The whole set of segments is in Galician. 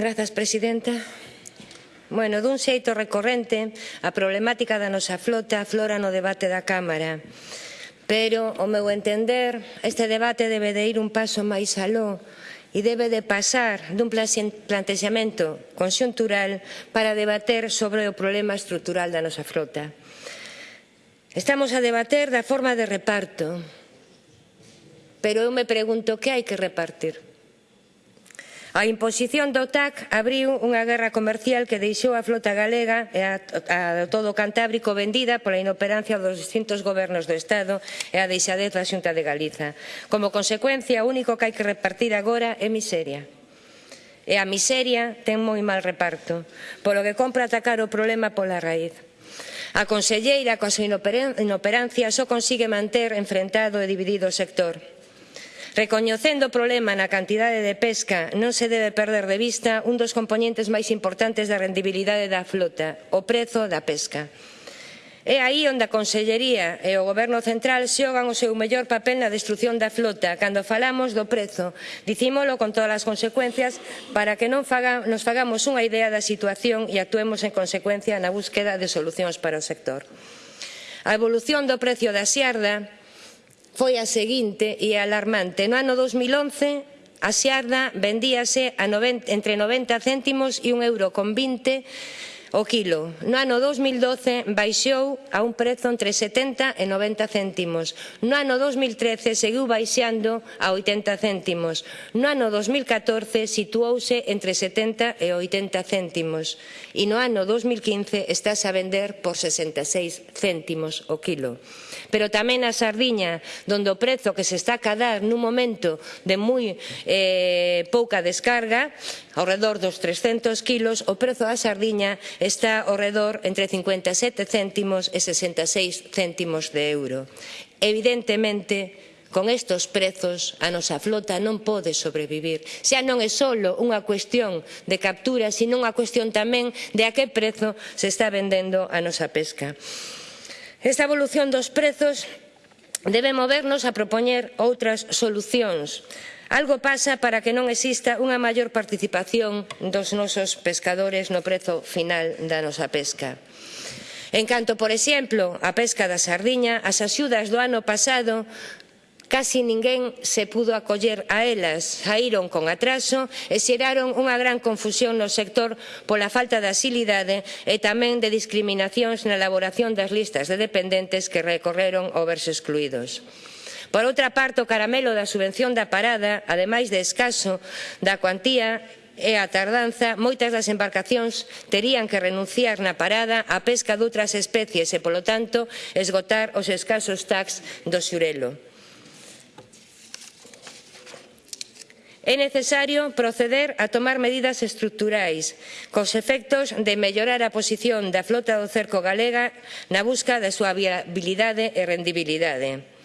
Grazas, Presidenta. Bueno, dun xeito recorrente, a problemática da nosa flota aflora no debate da Cámara. Pero, ao meu entender, este debate debe de ir un paso máis aló e debe de pasar dun plantexamento conxuntural para debater sobre o problema estrutural da nosa flota. Estamos a debater da forma de reparto, pero eu me pregunto que hai que repartir. A imposición do TAC abriu unha guerra comercial que deixou a flota galega e a, a todo o Cantábrico vendida pola inoperancia dos distintos gobernos do Estado e a deixadez da Xunta de Galiza. Como consecuencia, o único que hai que repartir agora é miseria. E a miseria ten moi mal reparto, polo que compra atacar o problema pola raíz. A conselleira, coa súa inoperancia, só consigue manter enfrentado e dividido o sector Recoñecendo o problema na cantidade de pesca, non se debe perder de vista un dos componentes máis importantes da rendibilidade da flota, o prezo da pesca. É aí onde a Consellería e o Goberno Central xogan o seu mellor papel na destrución da flota. Cando falamos do prezo, dicímolo con todas as consecuencias para que non faga, nos fagamos unha idea da situación e actuemos en consecuencia na búsqueda de solucións para o sector. A evolución do prezo da xerda foi a seguinte e alarmante. No ano 2011, a xarda vendíase a 90, entre 90 céntimos e 1 euro con 20 o quilo. No ano 2012 baixou a un prezo entre 70 e 90 céntimos. No ano 2013 seguiu baixando a 80 céntimos. No ano 2014 situouse entre 70 e 80 céntimos. E no ano 2015 estás a vender por 66 céntimos o quilo. Pero tamén a sardiña, donde o prezo que se está a cadar nun momento de moi eh, pouca descarga, ao redor dos 300 kilos, o prezo da sardiña está ao redor entre 57 céntimos e 66 céntimos de euro. Evidentemente, Con estes prezos a nosa flota non pode sobrevivir. Xa non é só unha cuestión de captura, sino unha cuestión tamén de a que prezo se está vendendo a nosa pesca. Esta evolución dos prezos debe movernos a propoñer outras solucións. Algo pasa para que non exista unha maior participación dos nosos pescadores no prezo final da nosa pesca. En canto, por exemplo, a pesca da sardiña, as axudas do ano pasado Casi ninguén se pudo acoller a elas, saíron con atraso e xeraron unha gran confusión no sector pola falta de asilidade e tamén de discriminacións na elaboración das listas de dependentes que recorreron ao verse excluídos. Por outra parte, o caramelo da subvención da parada, ademais de escaso da cuantía, e a tardanza, moitas das embarcacións terían que renunciar na parada á pesca doutras especies e, polo tanto, esgotar os escasos tax do xurelo. É necesario proceder a tomar medidas estruturais cos efectos de mellorar a posición da flota do cerco galega na busca da súa viabilidade e rendibilidade.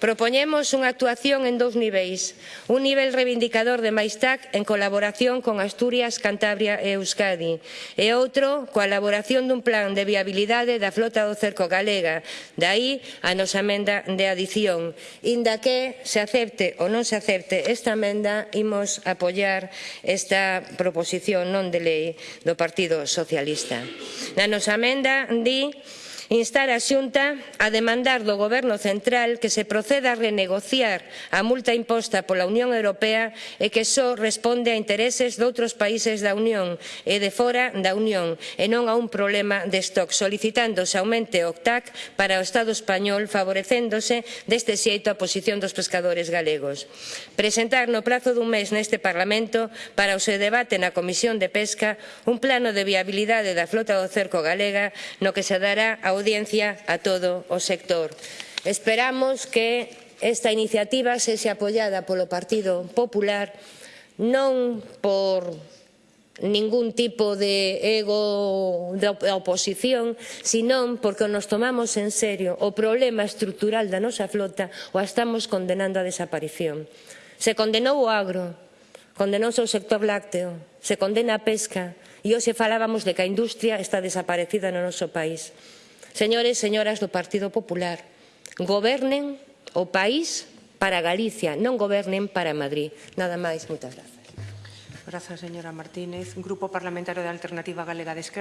Propoñemos unha actuación en dous niveis. Un nivel reivindicador de máis TAC en colaboración con Asturias, Cantabria e Euskadi. E outro, coa elaboración dun plan de viabilidade da flota do cerco galega. Daí a nosa emenda de adición. Inda que se acepte ou non se acepte esta emenda, imos apoiar esta proposición non de lei do Partido Socialista. Na nosa emenda di instar a Xunta a demandar do Goberno Central que se proceda a renegociar a multa imposta pola Unión Europea e que só responde a intereses doutros países da Unión e de fora da Unión e non a un problema de stock, solicitando se aumente o TAC para o Estado español favorecéndose deste xeito a posición dos pescadores galegos. Presentar no prazo dun mes neste Parlamento para o seu debate na Comisión de Pesca un plano de viabilidade da flota do cerco galega no que se dará ao audiencia a todo o sector. Esperamos que esta iniciativa sese apoiada polo Partido Popular non por ningún tipo de ego da oposición, senón porque nos tomamos en serio o problema estrutural da nosa flota o a estamos condenando a desaparición. Se condenou o agro, condenouse o sector lácteo, se condena a pesca e hoxe falábamos de que a industria está desaparecida no noso país. Señores e señoras do Partido Popular, gobernen o país para Galicia, non gobernen para Madrid. Nada máis, moitas grazas. Grazas, señora Martínez. Grupo Parlamentario de Alternativa Galega de Esquerra.